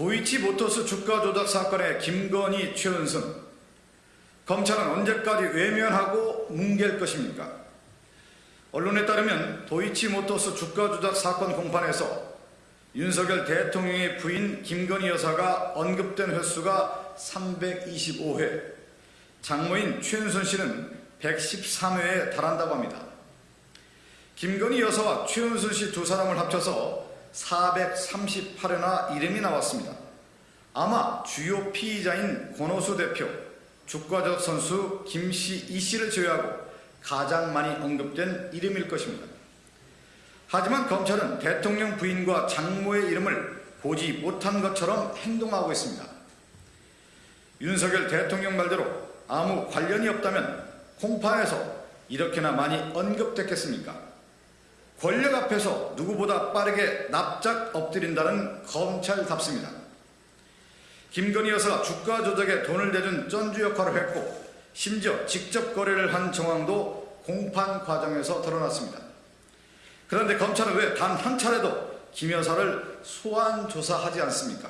도이치모터스 주가 조작 사건의 김건희, 최은순 검찰은 언제까지 외면하고 뭉갤 것입니까? 언론에 따르면 도이치모터스 주가 조작 사건 공판에서 윤석열 대통령의 부인 김건희 여사가 언급된 횟수가 325회, 장모인 최은순 씨는 113회에 달한다고 합니다. 김건희 여사와 최은순 씨 두 사람을 합쳐서 438회나 이름이 나왔습니다. 아마 주요 피의자인 권오수 대표, 주가적 선수 김씨 이 씨를 제외하고 가장 많이 언급된 이름일 것입니다. 하지만 검찰은 대통령 부인과 장모의 이름을 보지 못한 것처럼 행동하고 있습니다. 윤석열 대통령 말대로 아무 관련이 없다면 공판에서 이렇게나 많이 언급됐겠습니까? 권력 앞에서 누구보다 빠르게 납작 엎드린다는 검찰답습니다. 김건희 여사가 주가 조작에 돈을 대준 전주 역할을 했고 심지어 직접 거래를 한 정황도 공판 과정에서 드러났습니다. 그런데 검찰은 왜 단 한 차례도 김 여사를 소환 조사하지 않습니까?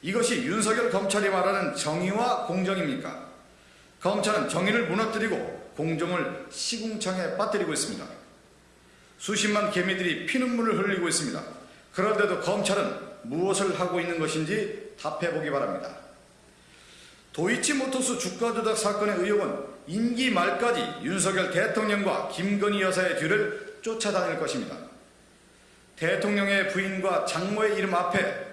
이것이 윤석열 검찰이 말하는 정의와 공정입니까? 검찰은 정의를 무너뜨리고 공정을 시궁창에 빠뜨리고 있습니다. 수십만 개미들이 피눈물을 흘리고 있습니다. 그런데도 검찰은 무엇을 하고 있는 것인지 답해보기 바랍니다. 도이치모터스 주가 조작 사건의 의혹은 임기 말까지 윤석열 대통령과 김건희 여사의 뒤를 쫓아다닐 것입니다. 대통령의 부인과 장모의 이름 앞에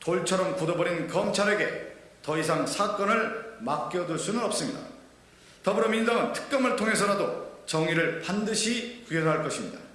돌처럼 굳어버린 검찰에게 더 이상 사건을 맡겨둘 수는 없습니다. 더불어민주당은 특검을 통해서라도 정의를 반드시 구현할 것입니다.